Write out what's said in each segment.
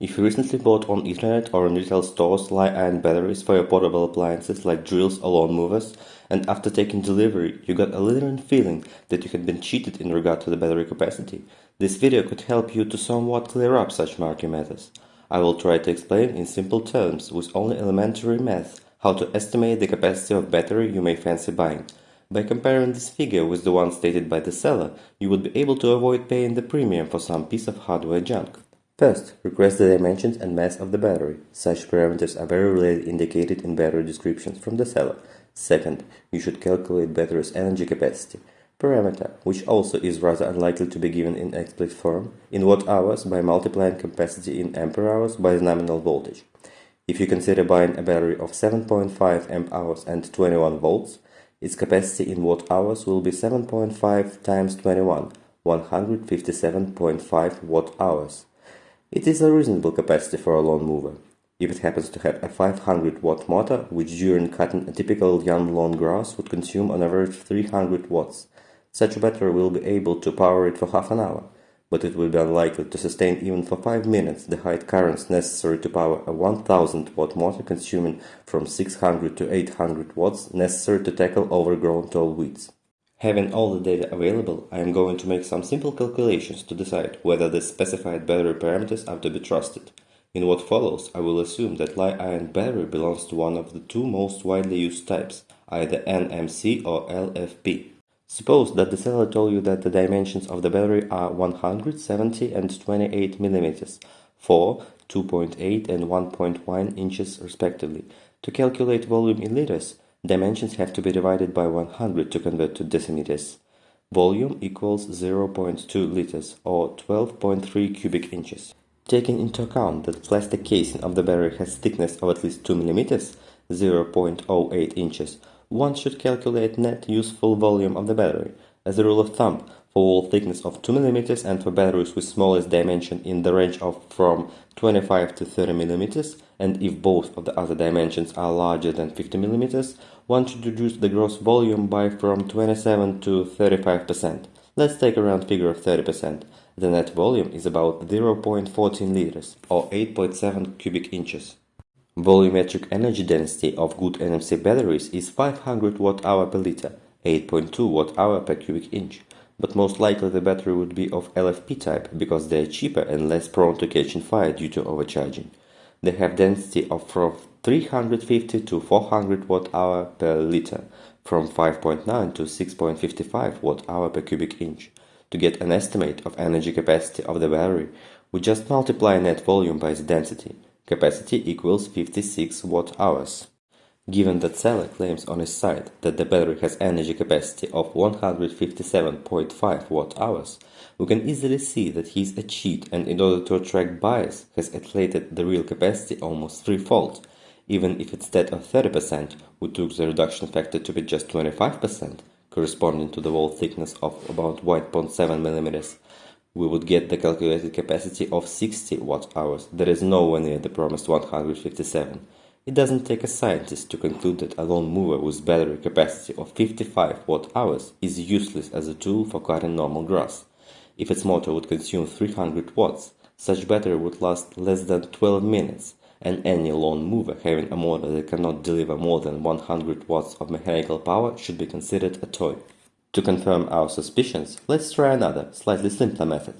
If you recently bought on internet or in retail stores Li-ion batteries for your portable appliances like drills or lawn movers, and after taking delivery you got a lingering feeling that you had been cheated in regard to the battery capacity, this video could help you to somewhat clear up such murky matters. I will try to explain in simple terms with only elementary math how to estimate the capacity of battery you may fancy buying. By comparing this figure with the one stated by the seller, you would be able to avoid paying the premium for some piece of hardware junk. First, request the dimensions and mass of the battery. Such parameters are very rarely indicated in battery descriptions from the seller. Second, you should calculate battery's energy capacity parameter, which also is rather unlikely to be given in explicit form, in watt-hours by multiplying capacity in ampere-hours by the nominal voltage. If you consider buying a battery of 7.5 amp-hours and 21 volts, its capacity in watt-hours will be 7.5 times 21, 157.5 watt-hours. It is a reasonable capacity for a lawn mower. If it happens to have a 500 watt motor, which during cutting a typical young lawn grass would consume on average 300 watts, such a battery will be able to power it for half an hour, but it will be unlikely to sustain even for 5 minutes the high currents necessary to power a 1000 watt motor consuming from 600 to 800 watts necessary to tackle overgrown tall weeds. Having all the data available, I am going to make some simple calculations to decide whether the specified battery parameters are to be trusted. In what follows, I will assume that Li-ion battery belongs to one of the two most widely used types, either NMC or LFP. Suppose that the seller told you that the dimensions of the battery are 170 and 28 millimeters, 4, 2.8 and 1.1 inches respectively. To calculate volume in liters, Dimensions have to be divided by 100 to convert to decimeters. Volume equals 0.2 liters or 12.3 cubic inches. Taking into account that plastic casing of the battery has thickness of at least 2 mm, 0.08 inches, one should calculate net useful volume of the battery. As a rule of thumb, for wall thickness of 2 mm and for batteries with smallest dimension in the range of from 25 to 30 mm, and if both of the other dimensions are larger than 50 mm, one should reduce the gross volume by from 27 to 35%. Let's take a round figure of 30%. The net volume is about 0.14 liters or 8.7 cubic inches. Volumetric energy density of good NMC batteries is 500 watt-hour per liter, 8.2 watt-hour per cubic inch but most likely the battery would be of LFP type because they are cheaper and less prone to catching fire due to overcharging. They have density of from 350 to 400 watt-hour per liter, from 5.9 to 6.55 watt-hour per cubic inch. To get an estimate of energy capacity of the battery, we just multiply net volume by the density. Capacity equals 56 watt-hours. Given that seller claims on his site that the battery has energy capacity of 157.5 watt-hours, we can easily see that he is a cheat and in order to attract buyers has inflated the real capacity almost threefold. Even if instead of 30% we took the reduction factor to be just 25%, corresponding to the wall thickness of about 1.7 mm, we would get the calculated capacity of 60 watt-hours, that is nowhere near the promised 157. It doesn't take a scientist to conclude that a lawn mower with battery capacity of 55 watt-hours is useless as a tool for cutting normal grass. If its motor would consume 300 watts, such battery would last less than 12 minutes, and any lawn mower having a motor that cannot deliver more than 100 watts of mechanical power should be considered a toy. To confirm our suspicions, let's try another, slightly simpler method.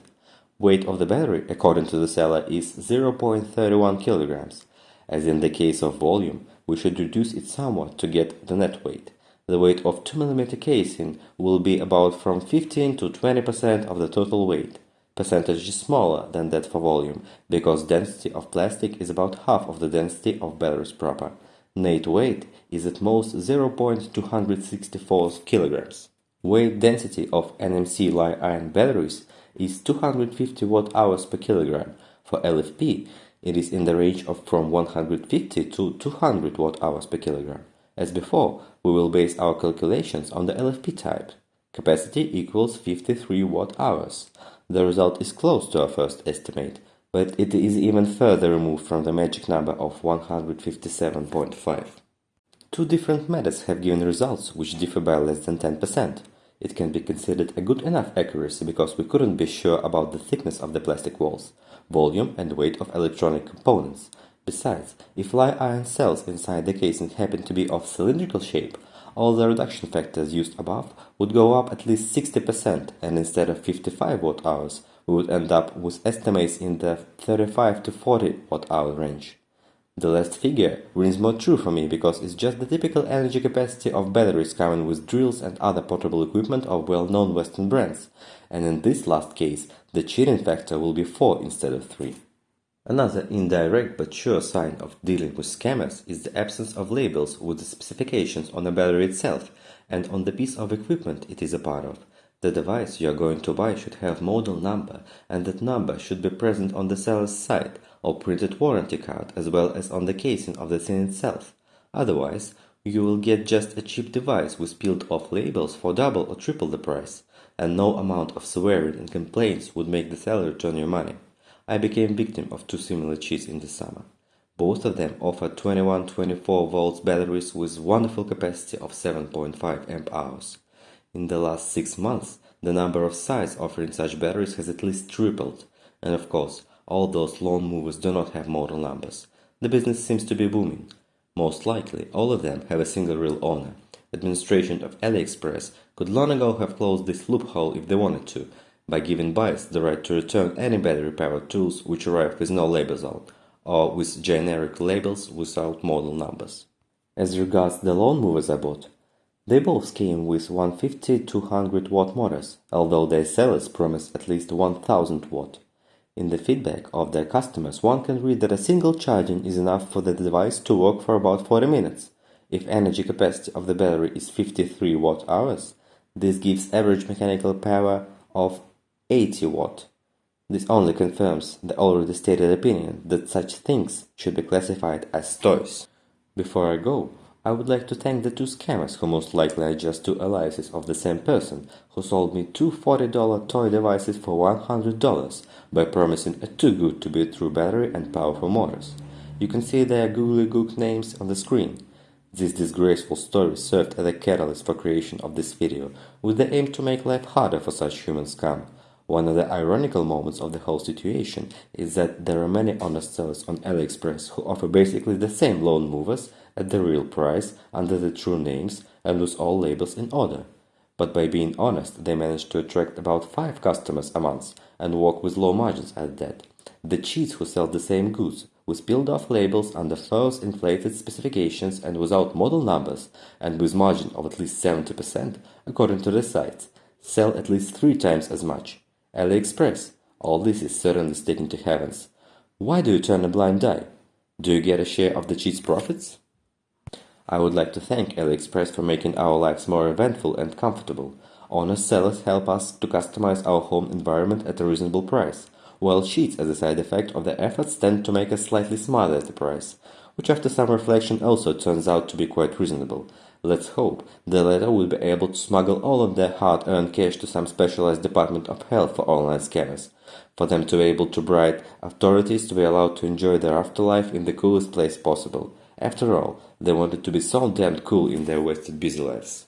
Weight of the battery, according to the seller, is 0.31 kilograms. As in the case of volume, we should reduce it somewhat to get the net weight. The weight of 2 mm casing will be about from 15 to 20% of the total weight. Percentage is smaller than that for volume, because density of plastic is about half of the density of batteries proper. Net weight is at most 0.264 kilograms. Weight density of NMC Li-ion batteries is 250 watt-hours per kilogram. For LFP, it is in the range of from 150 to 200 watt-hours per kilogram. As before, we will base our calculations on the LFP type. Capacity equals 53 watt-hours. The result is close to our first estimate, but it is even further removed from the magic number of 157.5. Two different methods have given results which differ by less than 10%. It can be considered a good enough accuracy because we couldn't be sure about the thickness of the plastic walls, volume and weight of electronic components. Besides, if Li-ion cells inside the casing happen to be of cylindrical shape, all the reduction factors used above would go up at least 60% and instead of 55 watt hours, we would end up with estimates in the 35 to 40 watt hour range. The last figure rings more true for me because it's just the typical energy capacity of batteries coming with drills and other portable equipment of well-known Western brands, and in this last case, the cheating factor will be 4 instead of 3. Another indirect but sure sign of dealing with scammers is the absence of labels with the specifications on the battery itself and on the piece of equipment it is a part of. The device you are going to buy should have model number and that number should be present on the seller's side or printed warranty card as well as on the casing of the thing itself. Otherwise, you will get just a cheap device with peeled off labels for double or triple the price, and no amount of swearing and complaints would make the seller return your money. I became victim of two similar cheats in the summer. Both of them offered 21-24 volts batteries with wonderful capacity of 7.5 amp hours. In the last six months, the number of sites offering such batteries has at least tripled, and of course, all those lawn movers do not have model numbers. The business seems to be booming. Most likely, all of them have a single real owner. Administration of AliExpress could long ago have closed this loophole if they wanted to, by giving buyers the right to return any battery-powered tools which arrive with no labels on, or with generic labels without model numbers. As regards the lawn movers I bought, they both came with 150-200 watt motors, although their sellers promised at least 1000 watt. In the feedback of their customers, one can read that a single charging is enough for the device to work for about 40 minutes. If energy capacity of the battery is 53 watt hours, this gives average mechanical power of 80 watt. This only confirms the already stated opinion that such things should be classified as toys. Before I go, I would like to thank the two scammers who most likely are just two aliases of the same person who sold me two $40 toy devices for $100 by promising a too good to be true battery and powerful motors. You can see their googly gook names on the screen. This disgraceful story served as a catalyst for creation of this video with the aim to make life harder for such human scum. One of the ironical moments of the whole situation is that there are many honest sellers on AliExpress who offer basically the same lawn movers at the real price under the true names and with all labels in order. But by being honest, they manage to attract about 5 customers a month and work with low margins at that. The cheats who sell the same goods with peeled off labels under false inflated specifications and without model numbers and with margin of at least 70% according to the sites sell at least 3 times as much. AliExpress, all this is certainly sticking to heavens. Why do you turn a blind eye? Do you get a share of the cheats' profits? I would like to thank AliExpress for making our lives more eventful and comfortable. Honest sellers help us to customize our home environment at a reasonable price, while cheats as a side effect of their efforts tend to make us slightly smarter at the price, which after some reflection also turns out to be quite reasonable. Let's hope the latter will be able to smuggle all of their hard-earned cash to some specialized department of hell for online scammers, for them to be able to bribe authorities to be allowed to enjoy their afterlife in the coolest place possible. After all, they wanted to be so damned cool in their wasted busy lives.